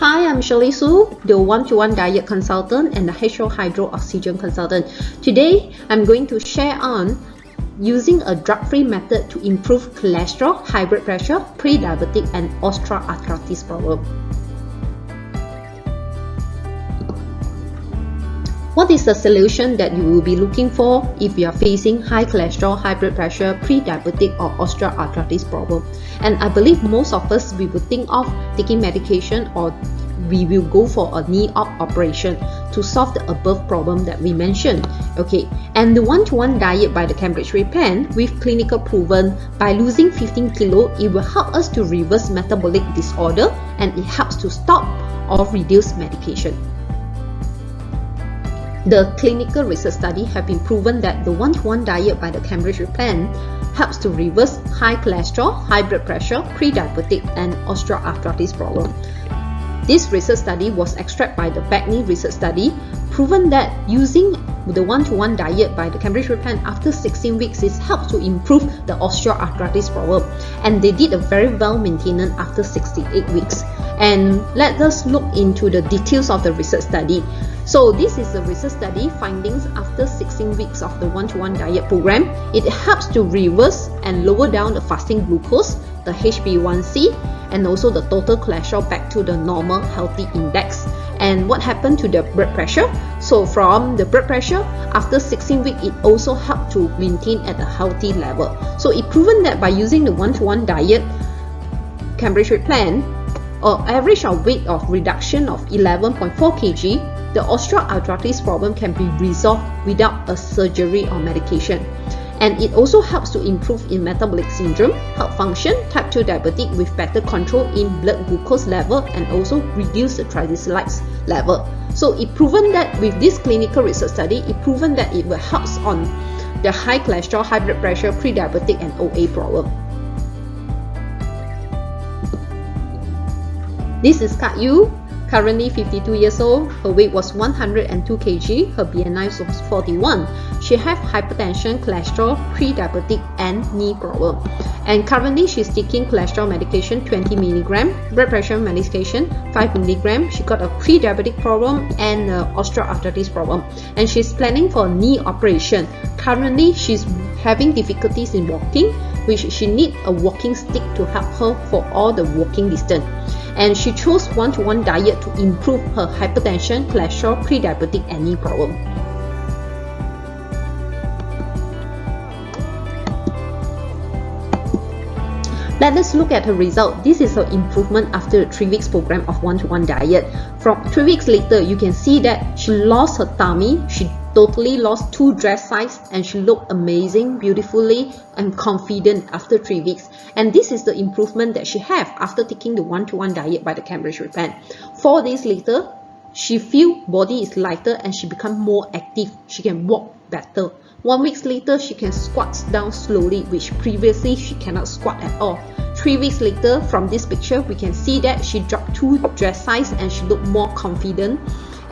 Hi, I'm Shirley Su, the one-to-one diet consultant and the HO Hydro Oxygen consultant. Today, I'm going to share on using a drug-free method to improve cholesterol, high blood pressure, pre-diabetic and osteoarthritis problem. What is the solution that you will be looking for if you are facing high cholesterol, high blood pressure, pre-diabetic or osteoarthritis problem? And I believe most of us, we will think of taking medication or we will go for a knee op operation to solve the above problem that we mentioned. Okay, and the one-to-one -one diet by the Cambridge Weight Plan with clinical proven by losing 15 kilo, it will help us to reverse metabolic disorder and it helps to stop or reduce medication. The clinical research study have been proven that the one-to-one -one diet by the Cambridge plan helps to reverse high cholesterol, high blood pressure, pre-diabetic and osteoarthritis problem. This research study was extracted by the Bagney research study, proven that using the one-to-one -one diet by the Cambridge plan after 16 weeks is helped to improve the osteoarthritis problem. And they did a very well maintenance after 68 weeks. And let us look into the details of the research study. So this is the research study findings after 16 weeks of the one-to-one -one diet program. It helps to reverse and lower down the fasting glucose, the HbA1c, and also the total cholesterol back to the normal healthy index. And what happened to the blood pressure? So from the blood pressure, after 16 weeks, it also helped to maintain at a healthy level. So it proven that by using the one-to-one -one diet, Cambridge plan, or average of weight of reduction of 11.4 kg, the osteoarthritis problem can be resolved without a surgery or medication. And it also helps to improve in metabolic syndrome, heart function, type 2 diabetic with better control in blood glucose level and also reduce the triglycerides level. So it proven that with this clinical research study, it proven that it will helps on the high cholesterol, high blood pressure, pre-diabetic and OA problem. This is Kat Yu, Currently 52 years old, her weight was 102 kg, her BMI was 41. She have hypertension, cholesterol, pre-diabetic and knee problem. And currently she's taking cholesterol medication 20 milligram, blood pressure medication 5 milligram. She got a pre-diabetic problem and osteoarthritis problem. And she's planning for knee operation. Currently she's having difficulties in walking, which she need a walking stick to help her for all the walking distance and she chose one-to-one -one diet to improve her hypertension, cholesterol, pre-diabetic, and knee problem. Let us look at her result. This is her improvement after the 3 weeks program of one-to-one -one diet. From 3 weeks later, you can see that she lost her tummy, she totally lost 2 dress size and she looked amazing, beautifully and confident after 3 weeks. And this is the improvement that she have after taking the one-to-one -one diet by the Cambridge Weight Plan. 4 days later, she feel body is lighter and she become more active. She can walk better. One weeks later, she can squat down slowly, which previously she cannot squat at all. Three weeks later, from this picture, we can see that she dropped two dress size and she looked more confident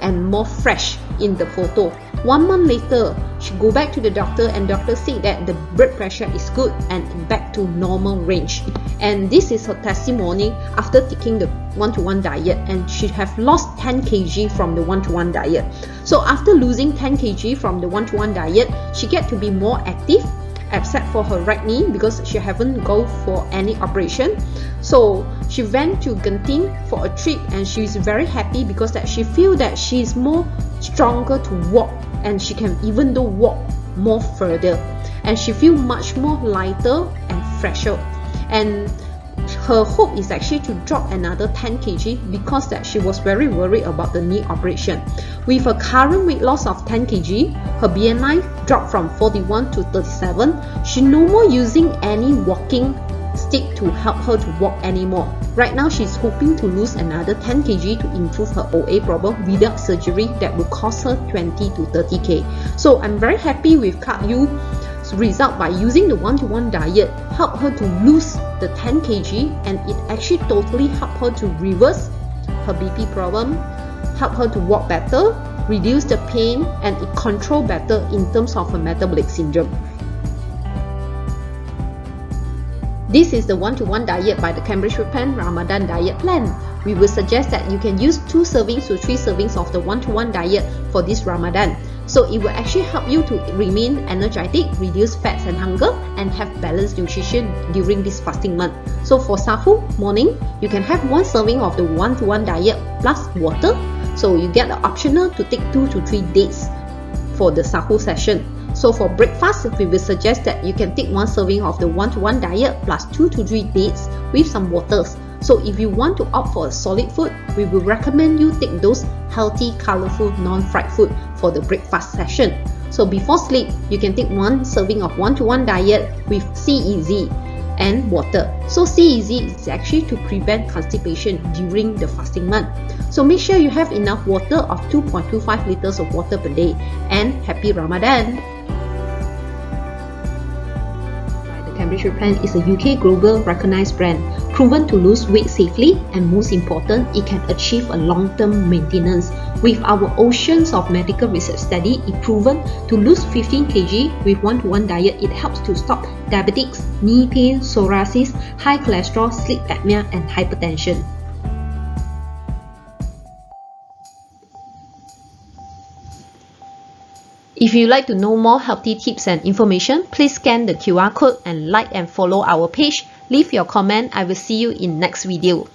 and more fresh in the photo. One month later, she go back to the doctor and doctor said that the blood pressure is good and back to normal range. And this is her testimony after taking the one-to-one -one diet and she have lost 10 kg from the one-to-one -one diet. So after losing 10 kg from the one-to-one -one diet, she get to be more active except for her right knee because she haven't go for any operation so she went to Genting for a trip and she's very happy because that she feel that she's more stronger to walk and she can even though walk more further and she feel much more lighter and fresher and her hope is actually to drop another 10 kg because that she was very worried about the knee operation. With her current weight loss of 10 kg, her BMI dropped from 41 to 37. She no more using any walking stick to help her to walk anymore. Right now, she's hoping to lose another 10 kg to improve her OA problem without surgery that will cost her 20 to 30k. So I'm very happy with Kat Yu result by using the one-to-one -one diet help her to lose the 10 kg and it actually totally helped her to reverse her BP problem, help her to walk better, reduce the pain and it control better in terms of her metabolic syndrome. This is the one-to-one -one diet by the Cambridge Weight Plan Ramadan diet plan. We will suggest that you can use 2 servings to 3 servings of the one-to-one -one diet for this Ramadan. So it will actually help you to remain energetic, reduce fats and hunger, and have balanced nutrition during this fasting month. So for Sahur morning, you can have one serving of the one-to-one -one diet plus water. So you get the optional to take 2 to 3 dates for the Sahur session. So for breakfast, we will suggest that you can take one serving of the one-to-one -one diet plus 2 to 3 dates with some waters. So if you want to opt for a solid food, we will recommend you take those healthy, colorful, non-fried food for the breakfast session. So before sleep, you can take one serving of one-to-one -one diet with CEZ and water. So CEZ is actually to prevent constipation during the fasting month. So make sure you have enough water of 2.25 liters of water per day and happy Ramadan! Replan is a UK global recognized brand, proven to lose weight safely and most important, it can achieve a long-term maintenance. With our oceans of medical research study, it proven to lose 15 kg with one-to-one -one diet, it helps to stop diabetics, knee pain, psoriasis, high cholesterol, sleep apnea and hypertension. If you'd like to know more healthy tips and information, please scan the QR code and like and follow our page. Leave your comment. I will see you in next video.